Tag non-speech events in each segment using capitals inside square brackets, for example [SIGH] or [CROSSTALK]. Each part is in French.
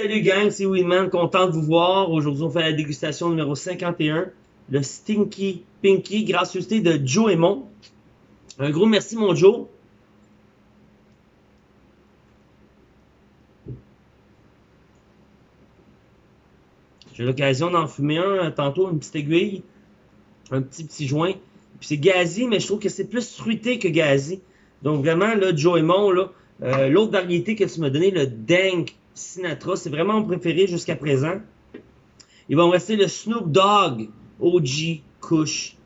Salut gang, c'est Winman, content de vous voir. Aujourd'hui, on fait la dégustation numéro 51, le Stinky Pinky, gracieuseté de Joe Aymon. Un gros merci mon Joe. J'ai l'occasion d'en fumer un euh, tantôt, une petite aiguille, un petit petit joint. Puis c'est gazi, mais je trouve que c'est plus fruité que gazi. Donc vraiment, là, Joe Aymon, là, euh, l'autre variété que tu m'as donné, le Dank Sinatra, c'est vraiment mon préféré jusqu'à présent. Il va me rester le Snoop Dogg OG Kush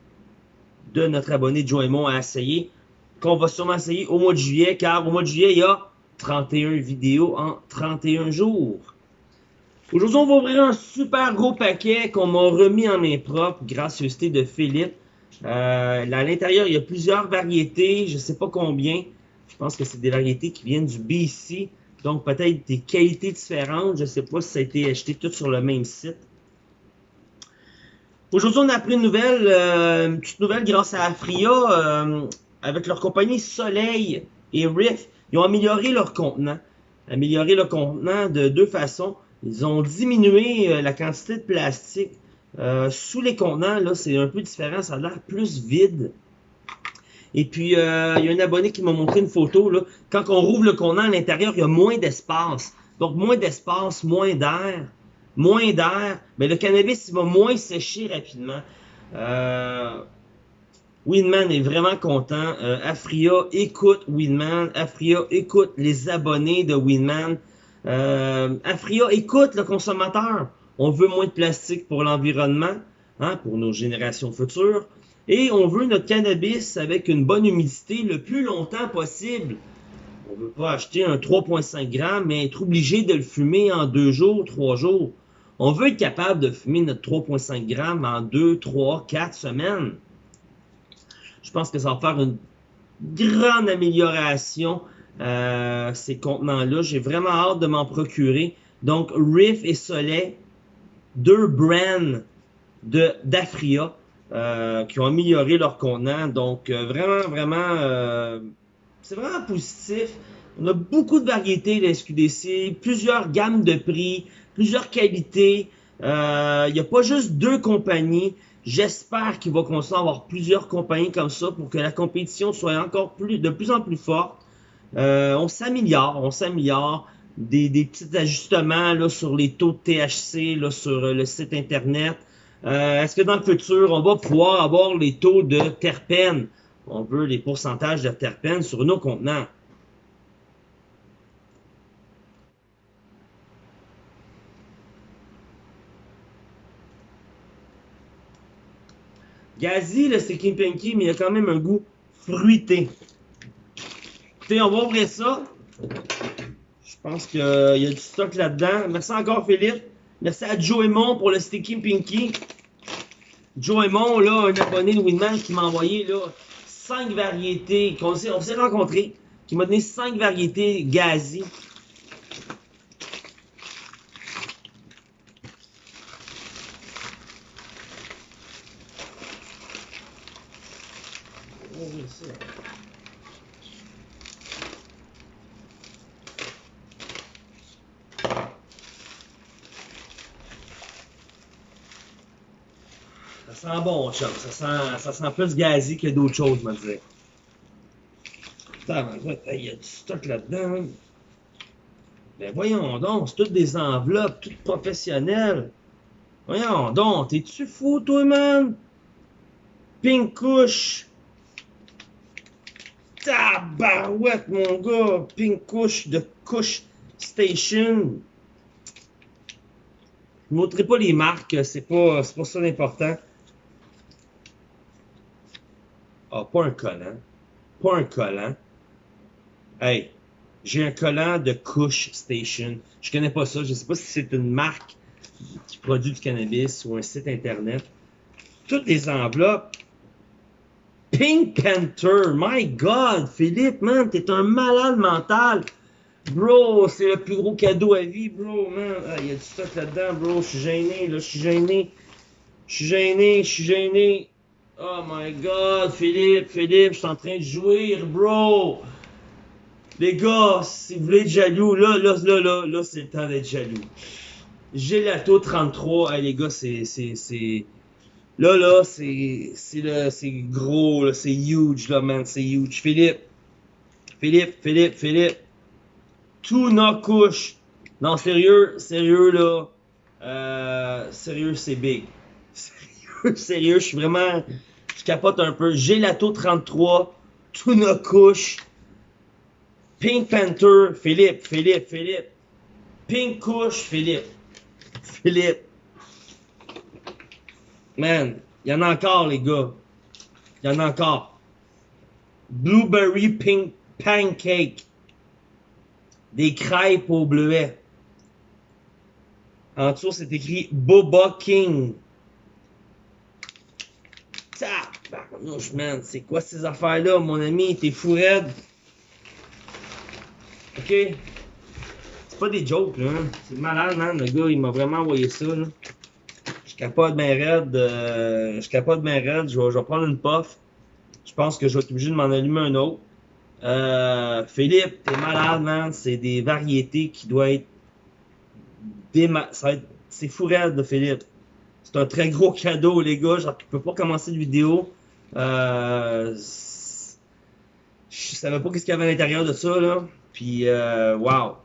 de notre abonné Joe à essayer, qu'on va sûrement essayer au mois de juillet, car au mois de juillet, il y a 31 vidéos en 31 jours. Aujourd'hui, on va ouvrir un super gros paquet qu'on m'a remis en main propre, gracieuseté de Philippe. Euh, à l'intérieur, il y a plusieurs variétés, je ne sais pas combien. Je pense que c'est des variétés qui viennent du BC, donc peut-être des qualités différentes. Je ne sais pas si ça a été acheté tout sur le même site. Aujourd'hui, on a appris une nouvelle, euh, une petite nouvelle grâce à Afria, euh, avec leur compagnie Soleil et Riff. Ils ont amélioré leur contenant. Amélioré leur contenant de deux façons. Ils ont diminué euh, la quantité de plastique. Sous les contenants, là, c'est un peu différent. Ça a l'air plus vide. Et puis, euh, il y a un abonné qui m'a montré une photo. Là. Quand on rouvre le contenant à l'intérieur, il y a moins d'espace. Donc, moins d'espace, moins d'air. Moins d'air. Mais le cannabis, il va moins sécher rapidement. Euh, Winman est vraiment content. Euh, Afria écoute Winman. Afria écoute les abonnés de Winman. Euh, Afria écoute le consommateur. On veut moins de plastique pour l'environnement, hein, pour nos générations futures. Et on veut notre cannabis avec une bonne humidité le plus longtemps possible. On veut pas acheter un 3,5 grammes, mais être obligé de le fumer en deux jours, trois jours. On veut être capable de fumer notre 3,5 grammes en deux, trois, quatre semaines. Je pense que ça va faire une grande amélioration euh, ces contenants-là. J'ai vraiment hâte de m'en procurer. Donc, Riff et Soleil, deux brands d'Afria euh, qui ont amélioré leur contenant. Donc, euh, vraiment, vraiment, euh, c'est vraiment positif. On a beaucoup de variétés de SQDC, plusieurs gammes de prix, plusieurs qualités. Euh, Il n'y a pas juste deux compagnies. J'espère qu'il va continuer à avoir plusieurs compagnies comme ça pour que la compétition soit encore plus, de plus en plus forte. Euh, on s'améliore, on s'améliore. Des, des, petits ajustements là, sur les taux de THC là, sur le site internet. Euh, Est-ce que dans le futur, on va pouvoir avoir les taux de terpènes? On veut les pourcentages de terpènes sur nos contenants. Gazi, c'est King Pinky, mais il a quand même un goût fruité. Écoutez, on va ouvrir ça. Je pense qu'il y a du stock là-dedans. Merci encore, Philippe. Merci à Joe Aymon pour le Sticky Pinky. Joe Aymon, là, un abonné de Winman qui m'a envoyé là, 5 variétés. On s'est rencontrés. Qui m'a donné 5 variétés Gazi. Ça sent bon, chum. Ça sent, ça sent plus gazi que d'autres choses, me. Putain, il y a du stock là-dedans. Ben voyons donc, c'est toutes des enveloppes, toutes professionnelles. Voyons donc, t'es-tu fou, toi, man? Pink couche. Tabarouette, mon gars. Pink couche de couche station. Je ne montrerai pas les marques, c'est pas, pas ça l'important. Ah, pas un collant. Pas un collant. Hey, j'ai un collant de Kush Station. Je connais pas ça. Je sais pas si c'est une marque qui produit du cannabis ou un site internet. Toutes les enveloppes. Pink Panther. My God, Philippe, man, t'es un malade mental. Bro, c'est le plus gros cadeau à vie, bro, man. Ah, il y a du stock là-dedans, bro. Je suis gêné, là. Je suis gêné. Je suis gêné, je suis gêné. Oh my god, Philippe, Philippe, je suis en train de jouir, bro. Les gars, si vous voulez être jaloux, là, là, là, là, c'est le temps d'être jaloux. Gelato 33, hey, les gars, c'est, c'est, là, là, c'est, c'est c'est gros, là, c'est huge, là, man, c'est huge. Philippe, Philippe, Philippe, Philippe, tout nos couche. Non, sérieux, sérieux, là, euh, sérieux, c'est big. [LAUGHS] Sérieux, je suis vraiment, je capote un peu. Gelato 33, tout nos couche. Pink Panther, Philippe, Philippe, Philippe. Pink Couche, Philippe. Philippe. Man, il y en a encore, les gars. Il y en a encore. Blueberry Pink Pancake. Des crêpes au bleuet. En dessous, c'est écrit Boba King. Man. C'est quoi ces affaires-là, mon ami? T'es fou raide. Ok? C'est pas des jokes, là. hein. C'est malade, man. Le gars, il m'a vraiment envoyé ça, là. Je capote bien raide. euh, je capote bien raide. Je vais, je vais prendre une puff. Je pense que je vais être obligé de m'en allumer un autre. Euh, Philippe, t'es malade, man. C'est des variétés qui doivent être. Déma... C'est fou raide, de Philippe. C'est un très gros cadeau, les gars. Je peux pas commencer de vidéo. Euh... Je savais pas qu'est-ce qu'il y avait à l'intérieur de ça, là. Puis, euh, wow.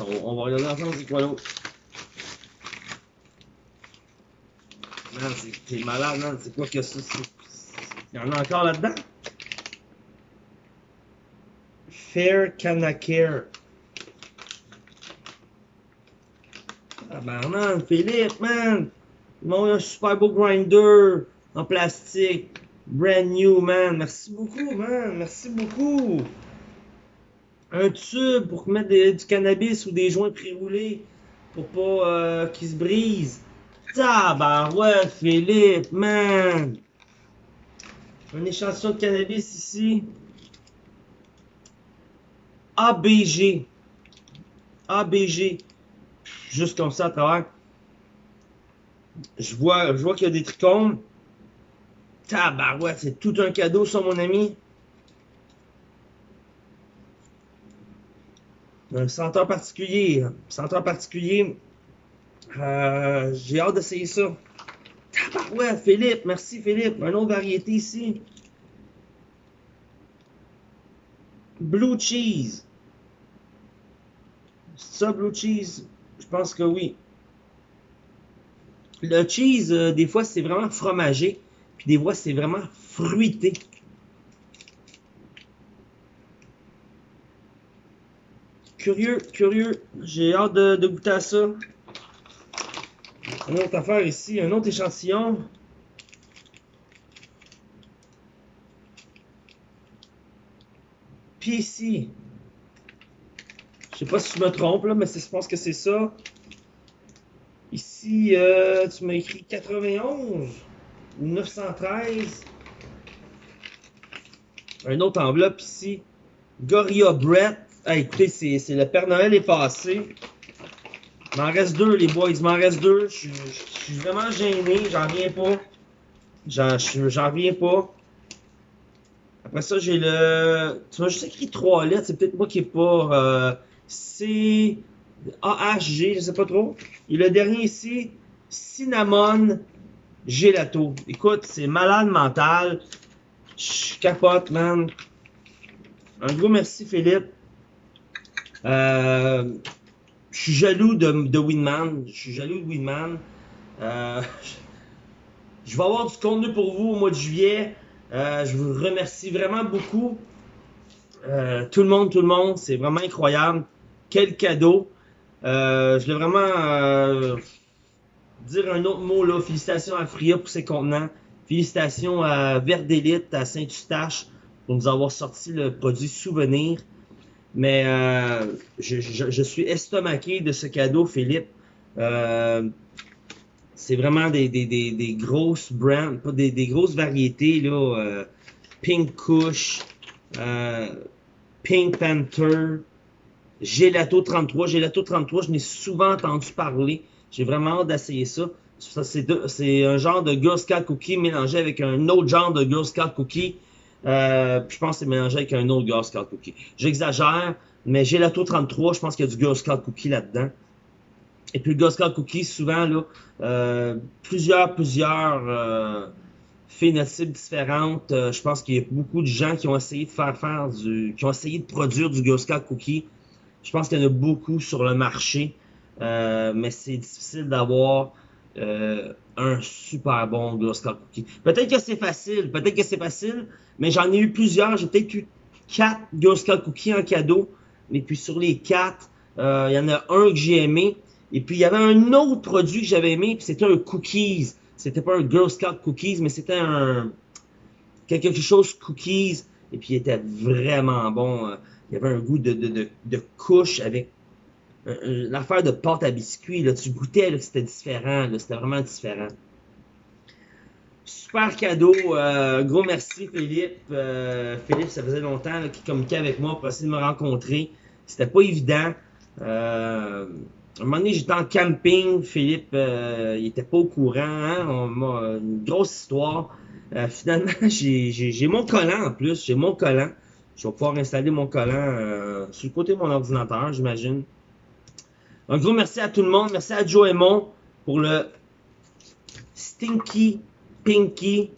On, va regarder ensemble c'est quoi l'autre? Man, c'est- t'es malade, man. C'est quoi que ça? Il y en a encore là-dedans? Fair Canacare. Ah ben man, Philippe, man! Eu un super beau grinder en plastique. Brand new, man. Merci beaucoup, man. Merci beaucoup. Un tube pour mettre du cannabis ou des joints pré-roulés pour pas euh, qu'ils se brisent. Tabarouette, Philippe, man. Un échantillon de cannabis ici. ABG. ABG. Juste comme ça à travers. Je vois, je vois qu'il y a des trichomes. Tabarouette, c'est tout un cadeau, ça, mon ami. Un senteur particulier. Senteur particulier. Euh, J'ai hâte d'essayer ça. Tabarouette, Philippe. Merci, Philippe. Un autre variété ici. Blue cheese. Ça, blue cheese? Je pense que oui. Le cheese, euh, des fois, c'est vraiment fromagé. Puis des fois, c'est vraiment fruité. Curieux, curieux. J'ai hâte de, de goûter à ça. Une autre affaire ici, un autre échantillon. Ici, je sais pas si je me trompe là, mais je pense que c'est ça. Ici, euh, tu m'as écrit 91 ou 913. Un autre enveloppe ici. Gorilla Brett. Ah, écoutez, c'est le Père Noël est passé. Il m'en reste deux, les boys. Il m'en reste deux. Je suis- vraiment gêné. J'en reviens pas. J'en je- j'en reviens pas. Après ça, j'ai le. Tu m'as juste écrit trois lettres. C'est peut-être moi qui est pas. Euh, C. AHG, je sais pas trop. Et le dernier ici, Cinnamon Gelato. Écoute, c'est malade mental. Je capote, man. Un gros merci, Philippe. Euh, je suis jaloux de, de Winman. Je suis jaloux de Winman. Euh, [LAUGHS] je vais avoir du contenu pour vous au mois de juillet. Euh, je vous remercie vraiment beaucoup. Euh, tout le monde, tout le monde, c'est vraiment incroyable. Quel cadeau. Euh, je voulais vraiment euh, dire un autre mot là. Félicitations à Fria pour ses contenants. Félicitations à Verdélite, à Saint-Eustache pour nous avoir sorti le produit souvenir. Mais euh, je, je- je suis estomaqué de ce cadeau, Philippe. C'est vraiment des, des, des, des grosses brands, pas des, des grosses variétés, là. euh, Pink Kush, euh, Pink Panther, Gelato 33. Gelato 33, je n'ai souvent entendu parler. J'ai vraiment hâte d'essayer ça. C'est un genre de Girl Scout cookie mélangé avec un autre genre de Girl Scout cookie. Euh, je pense que c'est mélangé avec un autre Girl Scout cookie. J'exagère, mais j'ai l'Ato 33, je pense qu'il y a du Girl Scout cookie là-dedans. Et puis le Scout cookie, souvent, là, euh, plusieurs, plusieurs euh, phénotypes différentes. Euh, je pense qu'il y a beaucoup de gens qui ont essayé de faire faire du, qui ont essayé de produire du Scout cookie. Je pense qu'il y en a beaucoup sur le marché, euh, mais c'est difficile d'avoir euh, un super bon Scout cookie. Peut-être que c'est facile, peut-être que c'est facile, mais j'en ai eu plusieurs. J'ai peut-être eu quatre Scout cookies en cadeau, mais puis sur les quatre, euh, il y en a un que j'ai aimé. Et puis il y avait un autre produit que j'avais aimé, puis c'était un cookies. C'était pas un Girl Scout cookies, mais c'était un quelque chose cookies. Et puis il était vraiment bon. Il y avait un goût de, de, de, couche avec l'affaire de pâte à biscuits, là, tu goûtais que c'était différent, c'était vraiment différent. Super cadeau, euh, gros merci Philippe. Euh, Philippe, ça faisait longtemps qu'il communiquait avec moi pour essayer de me rencontrer. C'était pas évident. Euh, un moment donné, j'étais en camping, Philippe, euh, il était pas au courant, hein? On une grosse histoire. Euh, finalement, [LAUGHS] j'ai mon collant en plus, j'ai mon collant. Je vais pouvoir installer mon collant sur le côté de mon ordinateur, j'imagine. Un gros merci à tout le monde. Merci à Joe Aymon pour le Stinky Pinky.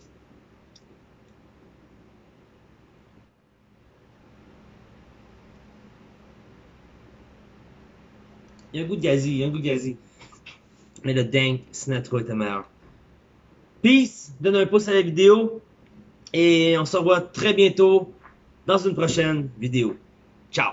Il y a un goût de gazi, il y a un goût de gazi. Mais le Dank Sinatra était meilleur. Peace, donne un pouce à la vidéo. Et on se revoit très bientôt dans une prochaine vidéo. Ciao!